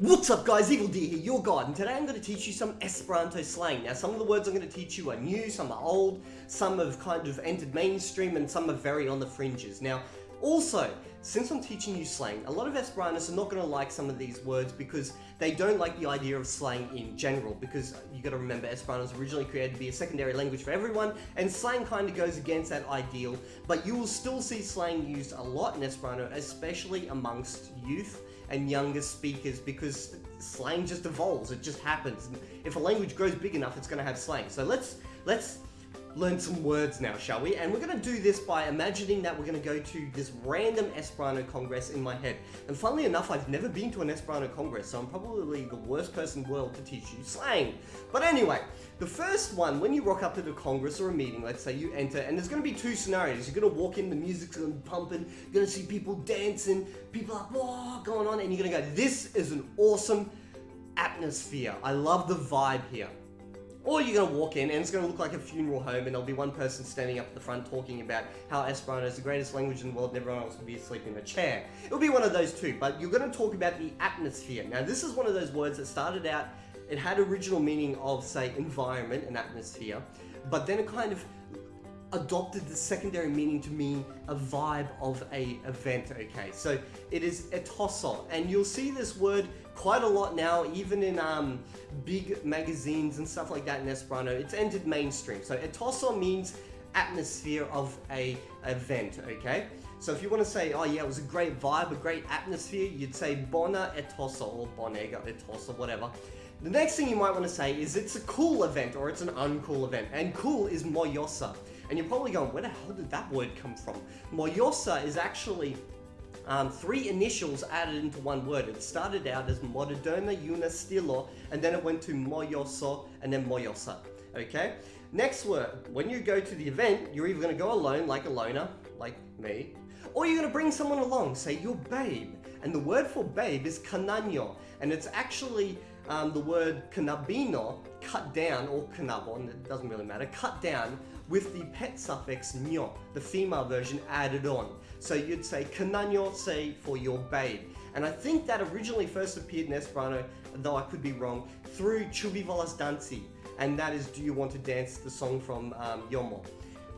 What's up guys, Evil D here, your god, and today I'm going to teach you some Esperanto slang. Now some of the words I'm going to teach you are new, some are old, some have kind of entered mainstream, and some are very on the fringes. Now, also, since I'm teaching you slang, a lot of Esperantists are not going to like some of these words because they don't like the idea of slang in general because you got to remember Esperanto was originally created to be a secondary language for everyone and slang kind of goes against that ideal but you will still see slang used a lot in Esperanto especially amongst youth and younger speakers because slang just evolves, it just happens. If a language grows big enough, it's going to have slang. So let's let's learn some words now, shall we? And we're going to do this by imagining that we're going to go to this random Esperanto Congress in my head. And funnily enough, I've never been to an Esperanto Congress, so I'm probably the worst person in the world to teach you slang. But anyway, the first one, when you rock up to the Congress or a meeting, let's say you enter, and there's going to be two scenarios. You're going to walk in, the music's to be pumping, you're to see people dancing, people are whoa, going on, and you're going to go, this is an awesome atmosphere. I love the vibe here. Or you're going to walk in and it's going to look like a funeral home and there'll be one person standing up at the front talking about how Esperanto is the greatest language in the world and everyone else will be asleep in a chair. It'll be one of those two, but you're going to talk about the atmosphere. Now this is one of those words that started out, it had original meaning of say environment and atmosphere, but then it kind of adopted the secondary meaning to mean a vibe of a event, okay? So it is etoso, and you'll see this word quite a lot now, even in um, big magazines and stuff like that in Esperanto. It's entered mainstream. So etoso means atmosphere of a event, okay? So if you want to say, oh yeah, it was a great vibe, a great atmosphere, you'd say bona etoso or bonega etoso, whatever. The next thing you might want to say is it's a cool event or it's an uncool event. And cool is mojosa. And you're probably going, where the hell did that word come from? Mojosa is actually um, three initials added into one word. It started out as Moderna Una Stilo, and then it went to Mojoso, and then Mojosa. Okay? Next word, when you go to the event, you're either going to go alone, like a loner, like me, or you're going to bring someone along, say your babe. And the word for babe is canano, and it's actually um, the word canabino, cut down, or canabon, it doesn't really matter, cut down with the pet suffix nyo, the female version added on. So you'd say say for your babe. And I think that originally first appeared in Esperanto, though I could be wrong, through Ĉu Vi Volas Danci. And that is Do You Want to Dance, the song from um, Jomo.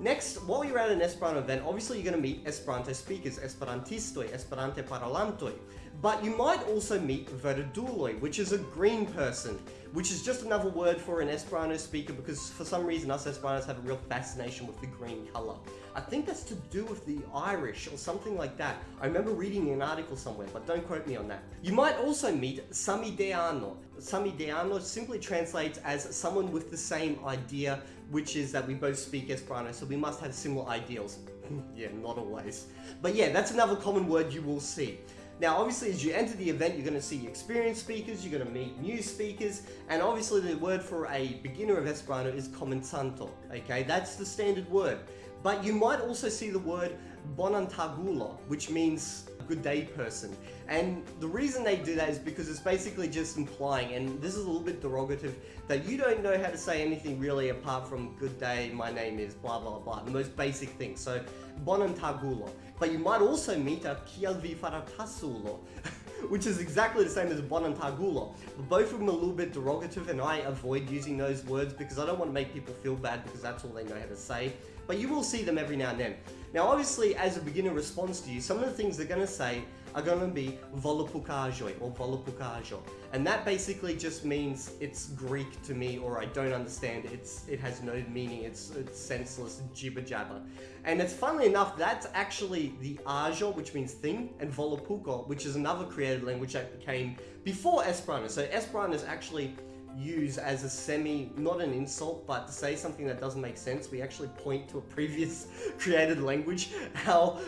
Next, while you're at an Esperanto event, obviously you're going to meet Esperanto speakers, Esperantistoj, Esperante parolantoi. But you might also meet verduloj, which is a green person, which is just another word for an Esperanto speaker because for some reason us Esperantos have a real fascination with the green color. I think that's to do with the Irish or something like that. I remember reading an article somewhere, but don't quote me on that. You might also meet Samideano. Samideano simply translates as someone with the same idea, which is that we both speak Esperanto, so we must have similar ideals. yeah, not always. But yeah, that's another common word you will see. Now, obviously, as you enter the event, you're going to see experienced speakers, you're going to meet new speakers, and obviously the word for a beginner of Esperanto is komencanto, okay? That's the standard word. But you might also see the word bonantagulo, which means good day person. And the reason they do that is because it's basically just implying, and this is a little bit derogative, that you don't know how to say anything really apart from good day, my name is blah blah blah, the most basic thing. So bonantagulo. But you might also meet a kialvi faratasulo. which is exactly the same as bonantagulo. But both of them are a little bit derogative and I avoid using those words because I don't want to make people feel bad because that's all they know how to say. But you will see them every now and then. Now obviously as a beginner response to you, some of the things they're going to say are going to be volapukaĵoj or volapukaĵo. And that basically just means it's Greek to me or I don't understand. It's It has no meaning. It's, it's senseless jibber jabber. And it's funnily enough, that's actually the ajo, which means thing, and Volapuko, which is another created language that came before Esperanto. So Esperanto is actually used as a semi, not an insult, but to say something that doesn't make sense, we actually point to a previous created language. How,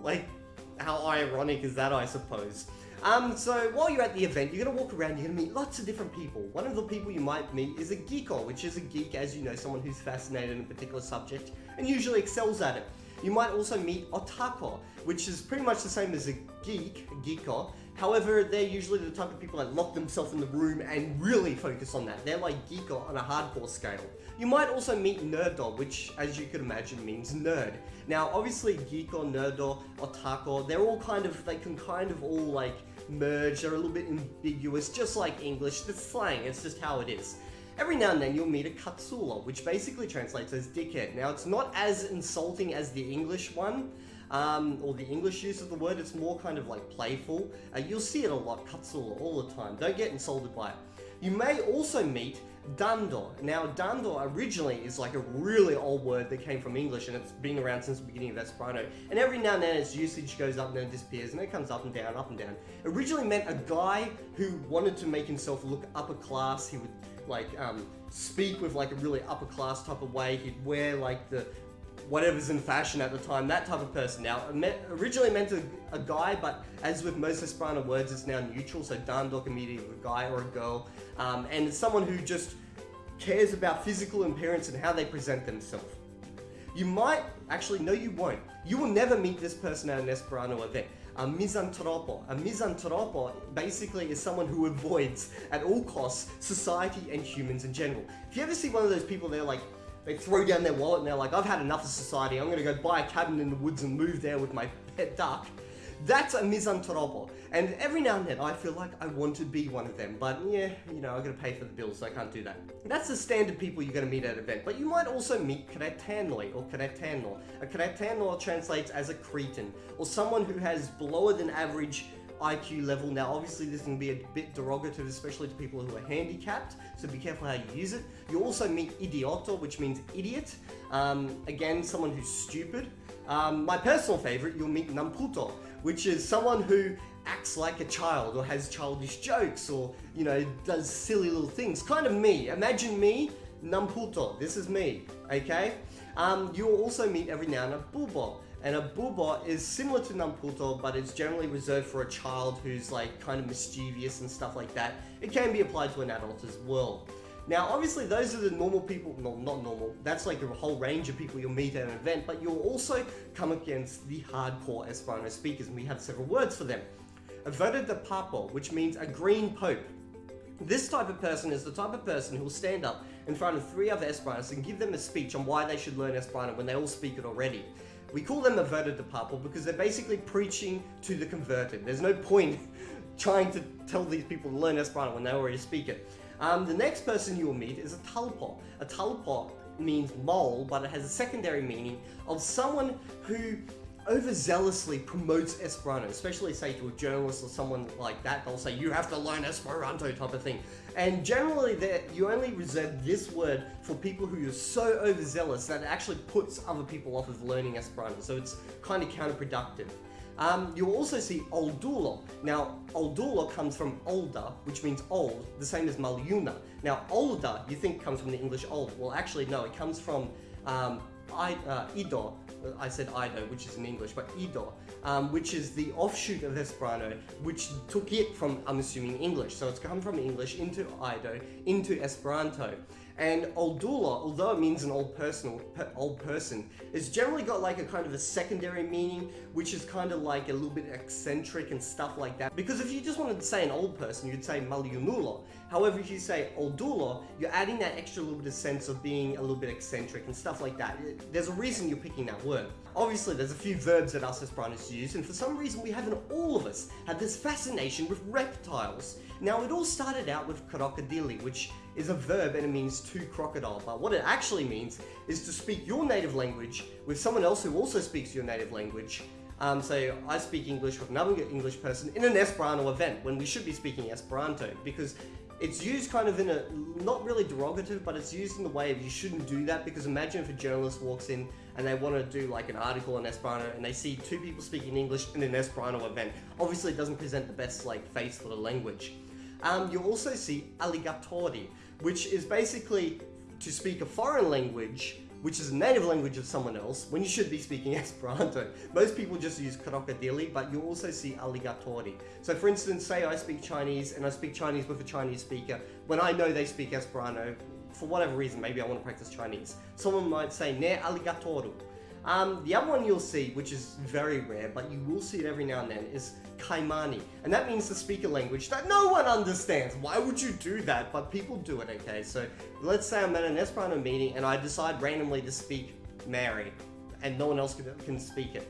like, how ironic is that, I suppose? Um, so while you're at the event, you're to walk around, you're to meet lots of different people. One of the people you might meet is a geeko, which is a geek, as you know, someone who's fascinated in a particular subject and usually excels at it. You might also meet otako, which is pretty much the same as a geek, geeko. However, they're usually the type of people that lock themselves in the room and really focus on that. They're like geeko on a hardcore scale. You might also meet nerdo, which as you could imagine means nerd. Now, obviously geeko, nerdo, otaku, they're all kind of, they can kind of all like merge, they're a little bit ambiguous, just like English. The slang, it's just how it is. Every now and then you'll meet a katsula, which basically translates as dickhead. Now it's not as insulting as the English one, um, or the English use of the word, it's more kind of like playful. Uh, you'll see it a lot, katsula, all the time. Don't get insulted by it. You may also meet Dando. Now, Dando originally is like a really old word that came from English and it's been around since the beginning of Esperanto. And every now and then its usage goes up and then disappears and it comes up and down, up and down. Originally meant a guy who wanted to make himself look upper class. He would like um, speak with like a really upper class type of way. He'd wear like the whatever's in fashion at the time, that type of person. Now, originally meant a, a guy, but as with most Esperanto words, it's now neutral, so Dandok immediately a guy or a girl. Um, and it's someone who just cares about physical appearance and how they present themselves. You might, actually, no you won't. You will never meet this person at an Esperanto event. A mizantropo. A mizantropo basically is someone who avoids, at all costs, society and humans in general. If you ever see one of those people, they're like, they throw down their wallet and they're like, I've had enough of society, I'm gonna go buy a cabin in the woods and move there with my pet duck. That's a mizantropo. And every now and then I feel like I want to be one of them, but yeah, you know, I gotta pay for the bills, so I can't do that. That's the standard people you're gonna meet at an event, but you might also meet Kretanoi or Kretanor. A Kretanor translates as a Cretan, or someone who has lower than average IQ level. Now, obviously, this can be a bit derogative, especially to people who are handicapped, so be careful how you use it. You also meet idioto, which means idiot. Um, again, someone who's stupid. Um, my personal favorite, you'll meet namputo, which is someone who acts like a child or has childish jokes or, you know, does silly little things. Kind of me. Imagine me, namputo. This is me, okay? Um, you'll also meet every now and then bubo. And a bubo is similar to namputo, but it's generally reserved for a child who's like kind of mischievous and stuff like that. It can be applied to an adult as well. Now, obviously, those are the normal people, no, not normal, that's like a whole range of people you'll meet at an event, but you'll also come against the hardcore Esperanto speakers, and we have several words for them. A Verde de Papo, which means a green pope. This type of person is the type of person who will stand up in front of three other Esperantists and give them a speech on why they should learn Esperanto when they all speak it already. We call them a Verde de Papo because they're basically preaching to the converted. There's no point trying to tell these people to learn Esperanto when they already speak it. Um, the next person you will meet is a talpo. A talpo means mole, but it has a secondary meaning of someone who overzealously promotes Esperanto, especially say to a journalist or someone like that, they'll say, you have to learn Esperanto type of thing. And generally you only reserve this word for people who are so overzealous that it actually puts other people off of learning Esperanto, so it's kind of counterproductive. Um, you'll also see oldulo. Now, oldulo comes from older, which means old, the same as maljuna. Now, older, you think comes from the English old. Well, actually, no, it comes from um, I, uh, Ido, I said Ido, which is in English, but Ido, um, which is the offshoot of Esperanto, which took it from, I'm assuming, English. So it's come from English into Ido, into Esperanto. And Oldula, although it means an old person, old person, it's generally got like a kind of a secondary meaning, which is kind of like a little bit eccentric and stuff like that. Because if you just wanted to say an old person, you'd say Maljunulo. However, if you say Oldulo, you're adding that extra little bit of sense of being a little bit eccentric and stuff like that. There's a reason you're picking that word. Obviously, there's a few verbs that us Esperantists use, and for some reason we haven't all of us had this fascination with reptiles. Now, it all started out with krokodili, which is a verb and it means to crocodile, but what it actually means is to speak your native language with someone else who also speaks your native language. Um, so I speak English with another English person in an Esperanto event when we should be speaking Esperanto because it's used kind of in a, not really derogative, but it's used in the way of you shouldn't do that because imagine if a journalist walks in and they want to do like an article in Esperanto and they see two people speaking English in an Esperanto event. Obviously it doesn't present the best like face for the language. Um, you'll also see aligatori, which is basically to speak a foreign language which is a native language of someone else, when you should be speaking Esperanto. Most people just use krokodili, but you also see aligatori. So for instance, say I speak Chinese and I speak Chinese with a Chinese speaker, when I know they speak Esperanto, for whatever reason, maybe I want to practice Chinese, someone might say ne aligatoru. Um, the other one you'll see, which is very rare, but you will see it every now and then, is Kajmani. And that means to speak a language that no one understands. Why would you do that? But people do it, okay? So let's say I'm at an Esperanto meeting and I decide randomly to speak Mary, and no one else can, can speak it.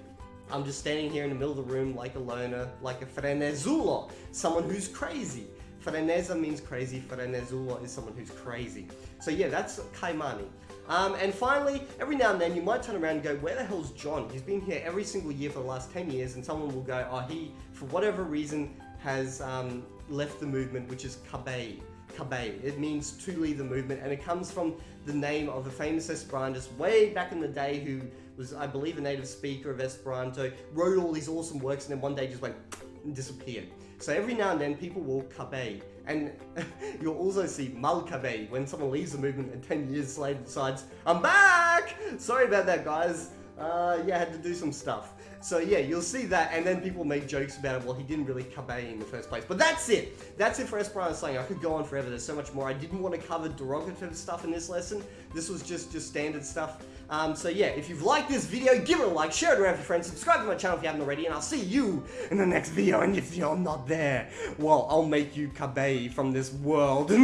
I'm just standing here in the middle of the room like a loner, like a frenezulo, someone who's crazy. Freneza means crazy, frenezulo is someone who's crazy. So yeah, that's Kajmani. Um, and finally, every now and then you might turn around and go, where the hell's John? He's been here every single year for the last 10 years and someone will go, oh, he, for whatever reason, has um, left the movement, which is Kabei. Kabei. It means to leave the movement and it comes from the name of a famous Esperantist way back in the day who was, I believe, a native speaker of Esperanto, wrote all these awesome works and then one day just went disappeared. So every now and then people will Kabei. And you'll also see Mal Kabei when someone leaves the movement and 10 years later decides, I'm back! Sorry about that, guys. Uh, yeah, I had to do some stuff. So yeah, you'll see that, and then people make jokes about it. Well, he didn't really kabei in the first place. But that's it. That's it for Esperanto slang. I could go on forever. There's so much more. I didn't want to cover derogative stuff in this lesson. This was just just standard stuff. Um, so yeah, if you've liked this video, give it a like, share it around with your friends, subscribe to my channel if you haven't already, and I'll see you in the next video. And if you're not there, well, I'll make you kabei from this world. and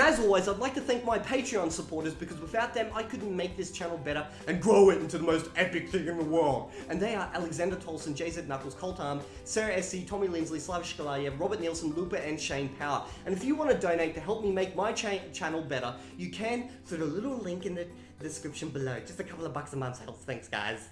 as always, I'd like to thank my Patreon supporters because without them, I couldn't make this channel better and grow it into the most epic thing in the world. And they are Alexander Tolson, JZ Knuckles, Coltarm, Sarah SC, Tommy Lindsley, Slavish Shkalayev, Robert Nielsen, Looper, and Shane Power. And if you want to donate to help me make my cha channel better, you can through the little link in the description below. Just a couple of bucks a month helps. Thanks, guys.